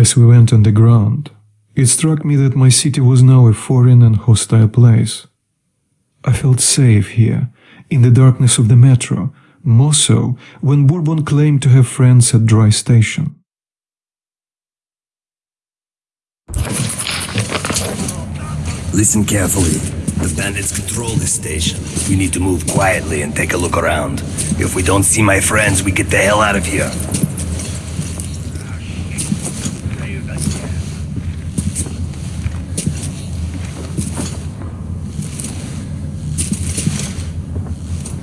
As we went underground, it struck me that my city was now a foreign and hostile place. I felt safe here, in the darkness of the metro, more so when Bourbon claimed to have friends at Dry Station. Listen carefully. The bandits control this station. We need to move quietly and take a look around. If we don't see my friends, we get the hell out of here.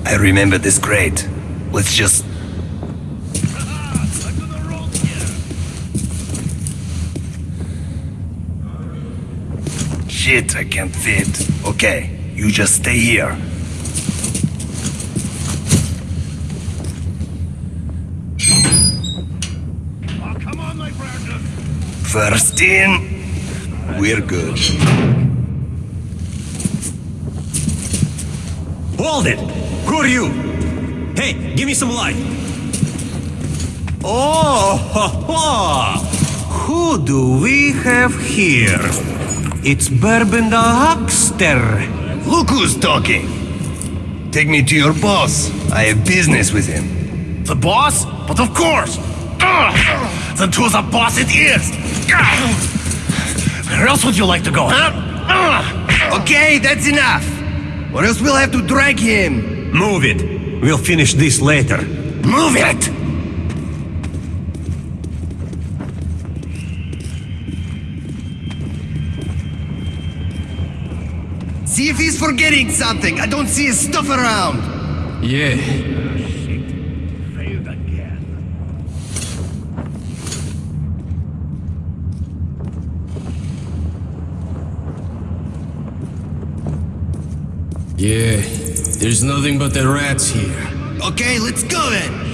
I remember this crate. Let's just... Shit, I can't fit. Okay, you just stay here. Come on, my precious. First in, we're good. Hold it! Who are you? Hey, give me some light. Oh, ha, ha. who do we have here? It's Bourbon the Huckster. Look who's talking. Take me to your boss. I have business with him. The boss? But of course. Ugh. Then to the boss it is. Ugh. Where else would you like to go, huh? Ugh. Okay, that's enough. Or else we'll have to drag him. Move it. We'll finish this later. Move it! See if he's forgetting something. I don't see his stuff around. Yeah, yeah. There's nothing but the rats here. Okay, let's go then.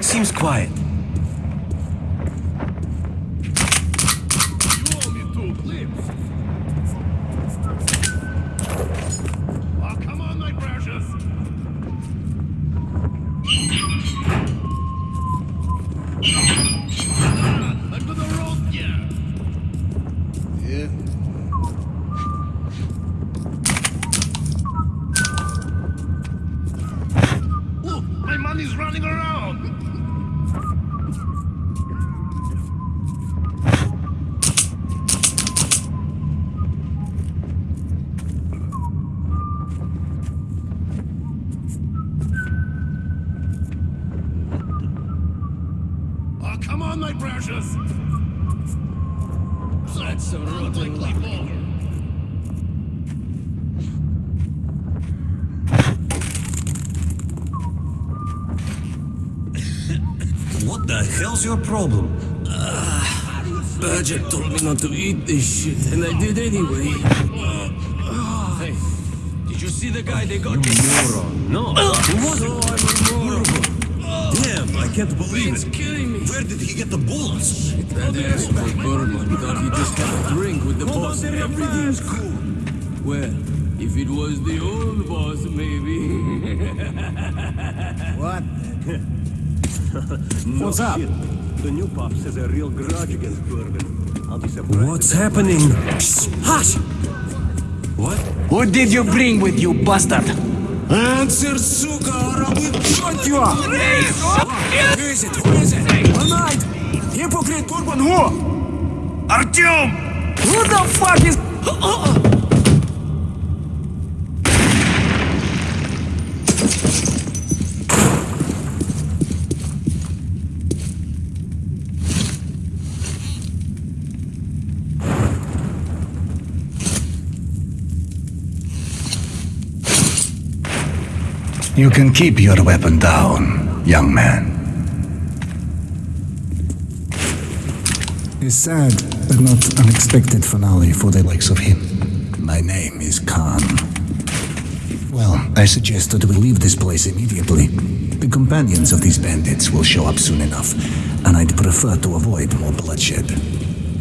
Seems quiet. You owe me two clips. Oh, come on, my precious. Ah, I'm gonna roast ya. Look, my money's running around. Oh, come on, my precious. That's some rotten luck. What the hell's your problem? Ah, Badger told me not to eat this shit, and I did anyway. Hey, did you see the guy they got? You Moron. No. Who was So? I'm a moron. Damn, I can't believe It's it. killing me. Where did he get the bullets? That asshole Bourbon thought he just had a drink with the boss and everything's cool. Well, if it was the old boss, maybe. What? What's up? The new pops has a real grudge against Bourbon. I'll be surprised. What's happening? Hush! What? What did you bring with you, bastard? Энцер, сука, арабы, чё Вызит, вызит, Анайт, Гиппокрит, Турбан, Го! Артём! What the fuck is... А, а, а! You can keep your weapon down, young man. A sad but not unexpected finale for the likes of him. My name is Khan. Well, I suggest that we leave this place immediately. The companions of these bandits will show up soon enough, and I'd prefer to avoid more bloodshed.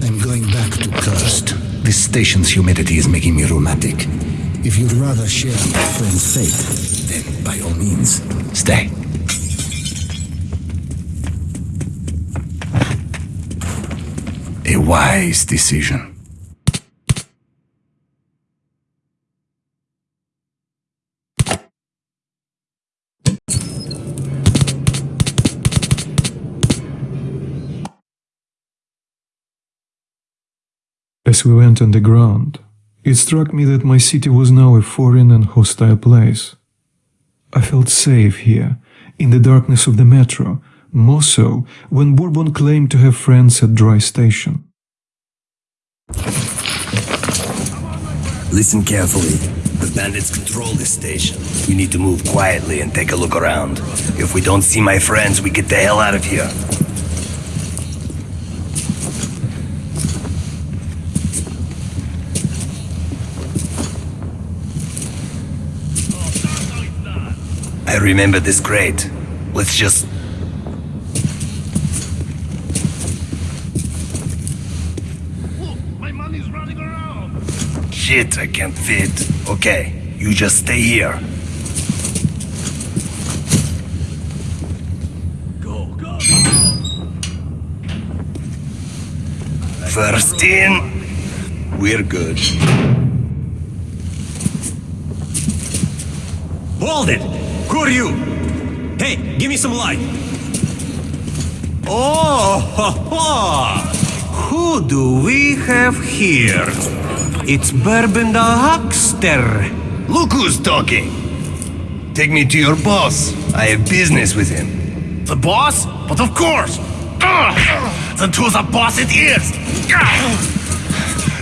I'm going back to Cursed. This station's humidity is making me rheumatic. If you'd rather share my friend's fate, then by all means, stay. A wise decision. As we went underground, it struck me that my city was now a foreign and hostile place. I felt safe here, in the darkness of the metro, more so when Bourbon claimed to have friends at Dry Station. Listen carefully. The bandits control this station. We need to move quietly and take a look around. If we don't see my friends, we get the hell out of here. I remember this crate. Let's just... My money's running around. Shit, I can't fit. Okay, you just stay here. Go, go, go. First in, we're good. Hold it! Who are you? Hey, give me some light. Oh, ha, ha. who do we have here? It's Bourbon the Huckster. Look who's talking. Take me to your boss. I have business with him. The boss? But of course. Ugh. Then to the boss it is.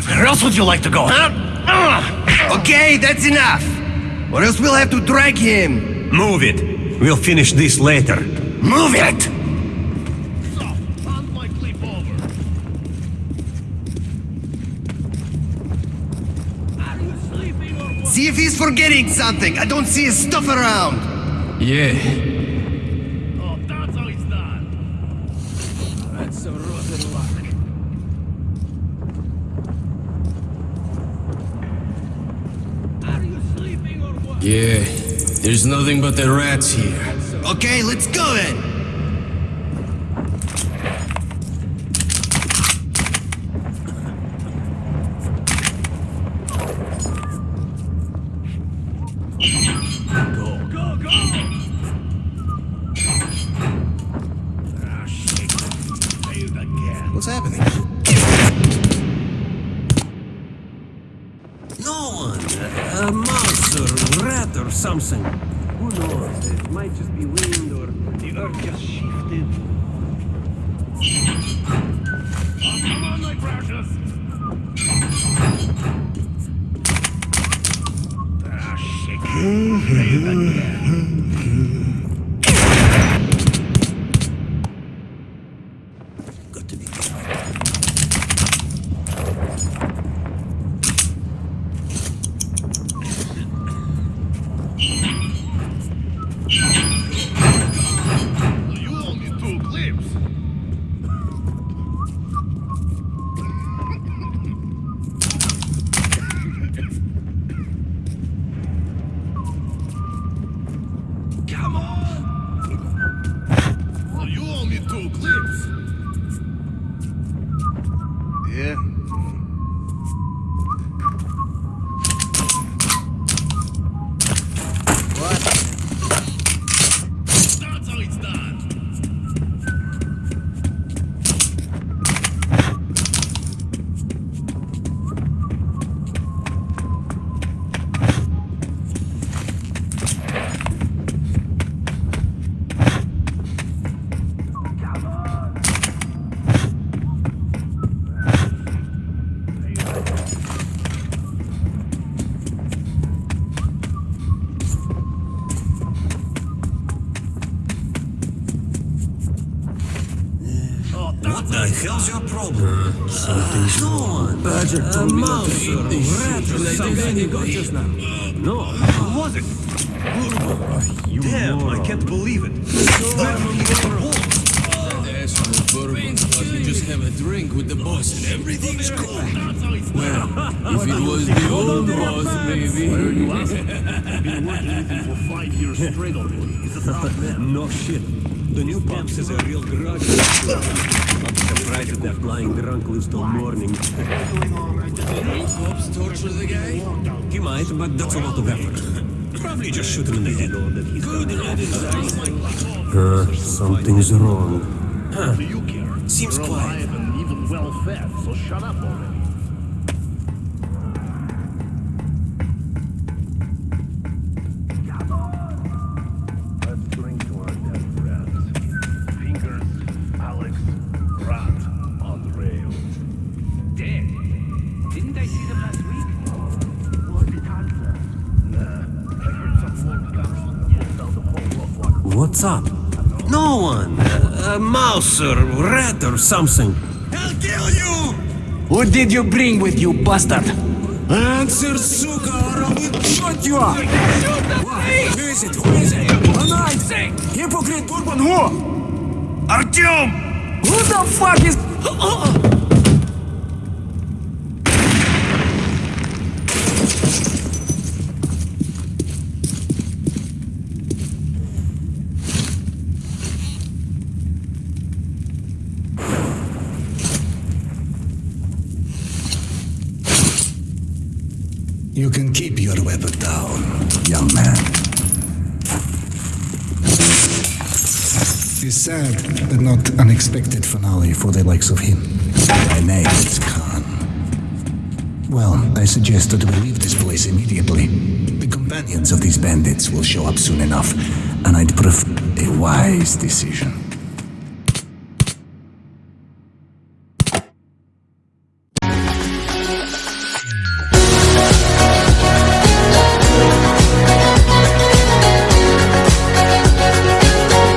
Where else would you like to go, huh? Okay, that's enough. Or else we'll have to drag him. Move it. We'll finish this later. Move it! So, on my clip over. Are you sleeping or what? See if he's forgetting something. I don't see his stuff around. Yeah, Oh, that's how it's done. that's some rotten luck. Are you sleeping or what? Yeah, there's nothing but the rats here. Okay, let's go then. Go, something. Who knows? It might just be wind or the earth just Yeah. Badger told me not to eat this shit. Like this anybody. just now. No. Who was it? You Damn, I can't believe it. That asshole Bourbon thought he'd just have a drink with the boss and everything's cool. Well, if it was the old boss, maybe. Been working with him for five years straight already. He's a proud man. No shit. The new pops is a real grudge. I'll be surprised if that flying drunk lives till morning. New cops torture the guy? He might, but that's a lot of effort. Probably just shoot him in the head. Good headed Uh, something's wrong. Do you care? Seems quiet. alive and even well fed, so shut up already. What's up? No one. A, a mouse or rat or something. I'll kill you! What did you bring with you, bastard? Answer, suka, or I will shut you up. Who is it? Who is it? A knife! Hypocrite Urban who? Artyom! Who the fuck is... Uh, uh, uh. You can keep your weapon down, young man. A sad but not unexpected finale for the likes of him. My name is Khan. Well, I suggest that we leave this place immediately. The companions of these bandits will show up soon enough, and I'd prefer a wise decision.